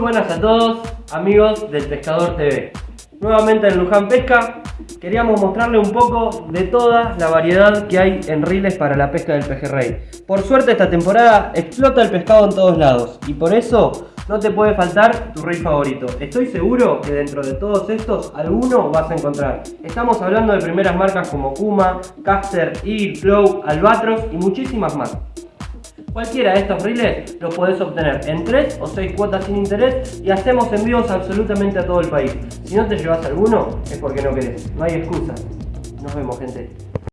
buenas a todos, amigos del Pescador TV. Nuevamente en Luján Pesca, queríamos mostrarle un poco de toda la variedad que hay en riles para la pesca del pejerrey. Por suerte esta temporada explota el pescado en todos lados y por eso no te puede faltar tu rey favorito. Estoy seguro que dentro de todos estos, alguno vas a encontrar. Estamos hablando de primeras marcas como Kuma, Caster, Eagle, Flow, Albatros y muchísimas más. Cualquiera de estos riles los podés obtener en 3 o 6 cuotas sin interés y hacemos envíos absolutamente a todo el país. Si no te llevas alguno es porque no querés, no hay excusa. Nos vemos gente.